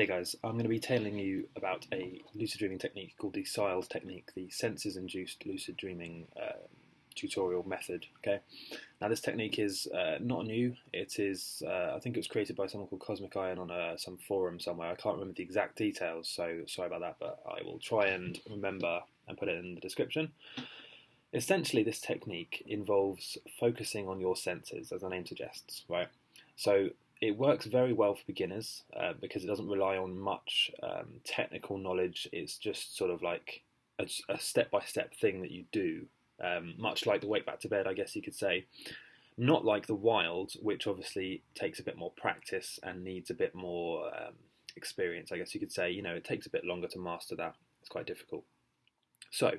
Hey guys, I'm going to be telling you about a lucid dreaming technique called the SILES technique, the senses induced lucid dreaming uh, tutorial method. Okay, now this technique is uh, not new. It is, uh, I think it was created by someone called Cosmic Iron on a, uh, some forum somewhere. I can't remember the exact details, so sorry about that, but I will try and remember and put it in the description. Essentially, this technique involves focusing on your senses, as the name suggests, right? So it works very well for beginners uh, because it doesn't rely on much um, technical knowledge. It's just sort of like a step by step thing that you do, um, much like the wake back to bed, I guess you could say. Not like the wild, which obviously takes a bit more practice and needs a bit more um, experience, I guess you could say. You know, it takes a bit longer to master that. It's quite difficult. So,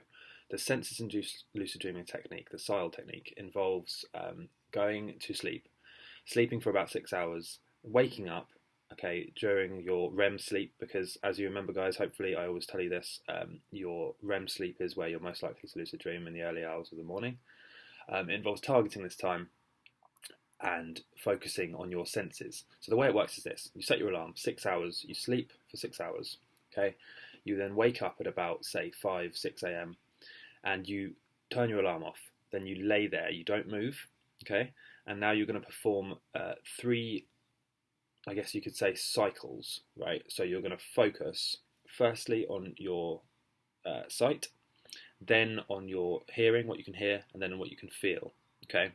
the senses induced lucid dreaming technique, the SILE technique, involves um, going to sleep sleeping for about six hours, waking up, okay, during your REM sleep, because as you remember, guys, hopefully I always tell you this, um, your REM sleep is where you're most likely to lucid dream in the early hours of the morning. Um, it involves targeting this time and focusing on your senses. So the way it works is this: you set your alarm six hours, you sleep for six hours, okay. You then wake up at about say five, six a.m. and you turn your alarm off. Then you lay there, you don't move, okay and now you're going to perform uh, three, I guess you could say, cycles, right? So you're going to focus firstly on your uh, sight, then on your hearing, what you can hear, and then on what you can feel. Okay,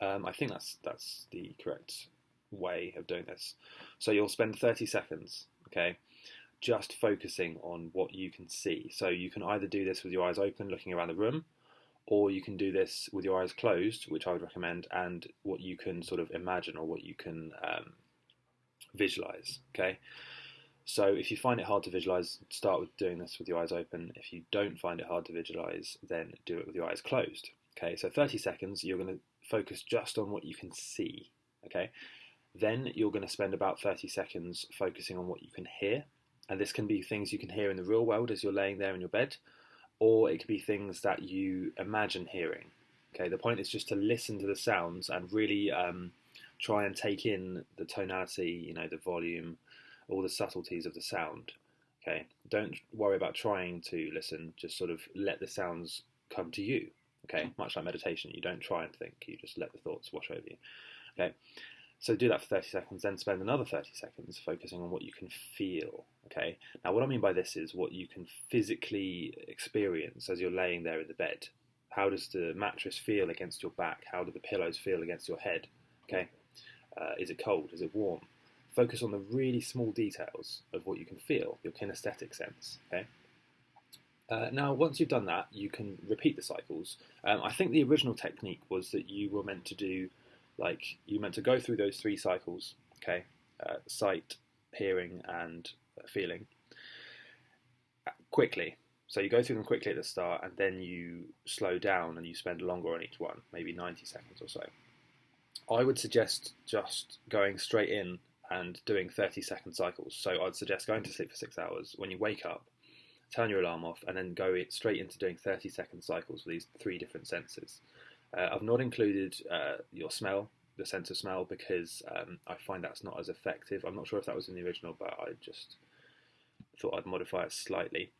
um, I think that's that's the correct way of doing this. So you'll spend 30 seconds, okay, just focusing on what you can see. So you can either do this with your eyes open, looking around the room, or you can do this with your eyes closed, which I would recommend, and what you can sort of imagine or what you can um, visualize. Okay, so if you find it hard to visualize, start with doing this with your eyes open. If you don't find it hard to visualize, then do it with your eyes closed. Okay, so 30 seconds, you're going to focus just on what you can see. Okay, then you're going to spend about 30 seconds focusing on what you can hear, and this can be things you can hear in the real world as you're laying there in your bed or it could be things that you imagine hearing. Okay, the point is just to listen to the sounds and really um, try and take in the tonality, you know, the volume, all the subtleties of the sound. Okay, don't worry about trying to listen, just sort of let the sounds come to you. Okay, much like meditation, you don't try and think, you just let the thoughts wash over you. Okay, so do that for 30 seconds, then spend another 30 seconds focusing on what you can feel. Okay. Now, what I mean by this is what you can physically experience as you're laying there in the bed. How does the mattress feel against your back? How do the pillows feel against your head? Okay. Uh, is it cold? Is it warm? Focus on the really small details of what you can feel, your kinesthetic sense. Okay. Uh, now, once you've done that, you can repeat the cycles. Um, I think the original technique was that you were meant to do like you meant to go through those three cycles, okay, uh, sight, hearing, and uh, feeling, quickly. So you go through them quickly at the start, and then you slow down and you spend longer on each one, maybe 90 seconds or so. I would suggest just going straight in and doing 30 second cycles. So I'd suggest going to sleep for six hours. When you wake up, turn your alarm off, and then go straight into doing 30 second cycles for these three different senses. Uh, I've not included uh, your smell, the sense of smell, because um, I find that's not as effective. I'm not sure if that was in the original, but I just thought I'd modify it slightly.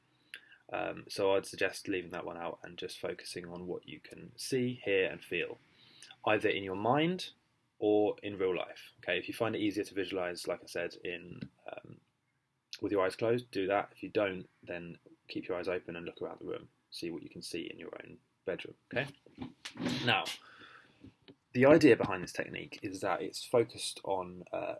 Um, so I'd suggest leaving that one out and just focusing on what you can see, hear, and feel, either in your mind or in real life. Okay, if you find it easier to visualize, like I said, in um, with your eyes closed, do that. If you don't, then keep your eyes open and look around the room, see what you can see in your own bedroom. Okay. Now, the idea behind this technique is that it's focused on uh,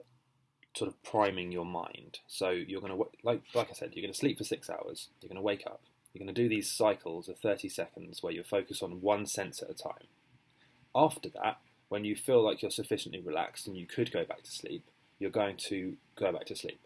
sort of priming your mind. So you're going to, like, like I said, you're going to sleep for six hours. You're going to wake up. You're going to do these cycles of 30 seconds where you focus on one sense at a time. After that, when you feel like you're sufficiently relaxed and you could go back to sleep, you're going to go back to sleep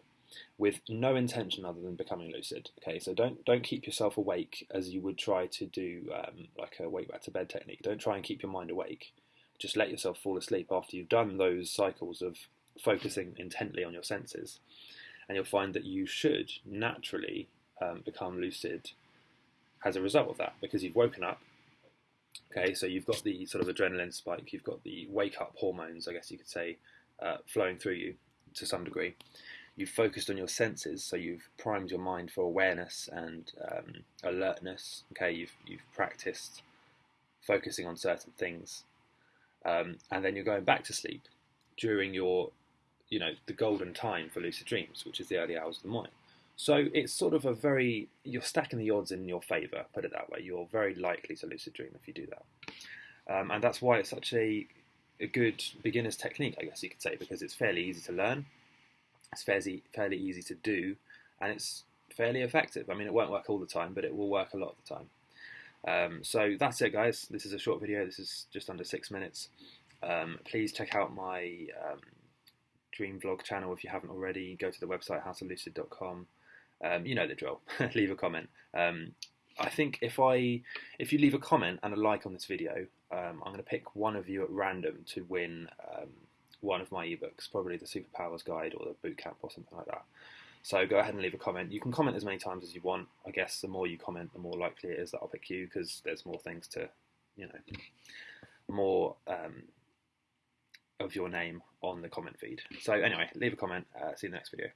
with no intention other than becoming lucid. Okay, so don't don't keep yourself awake as you would try to do um, like a wake back to bed technique. Don't try and keep your mind awake. Just let yourself fall asleep after you've done those cycles of focusing intently on your senses, and you'll find that you should naturally um, become lucid as a result of that because you've woken up. Okay, so you've got the sort of adrenaline spike, you've got the wake up hormones, I guess you could say, uh, flowing through you to some degree you've focused on your senses, so you've primed your mind for awareness and um, alertness. Okay, you've you've practiced focusing on certain things, um, and then you're going back to sleep during your, you know, the golden time for lucid dreams, which is the early hours of the morning. So it's sort of a very you're stacking the odds in your favour. Put it that way. You're very likely to lucid dream if you do that, um, and that's why it's such a a good beginner's technique, I guess you could say, because it's fairly easy to learn, it's fairly fairly easy to do, and it's fairly effective. I mean, it won't work all the time, but it will work a lot of the time. Um, so that's it, guys. This is a short video. This is just under six minutes. Um, please check out my um, dream vlog channel if you haven't already. Go to the website howtolucid.com. Um, you know the drill. leave a comment. Um, I think if I if you leave a comment and a like on this video, um, I'm going to pick one of you at random to win one of my ebooks, probably the Superpowers Guide or the Bootcamp or something like that. So go ahead and leave a comment. You can comment as many times as you want. I guess the more you comment, the more likely it is that I'll pick you because there's more things to, you know, more um, of your name on the comment feed. So anyway, leave a comment. Uh, see you in the next video.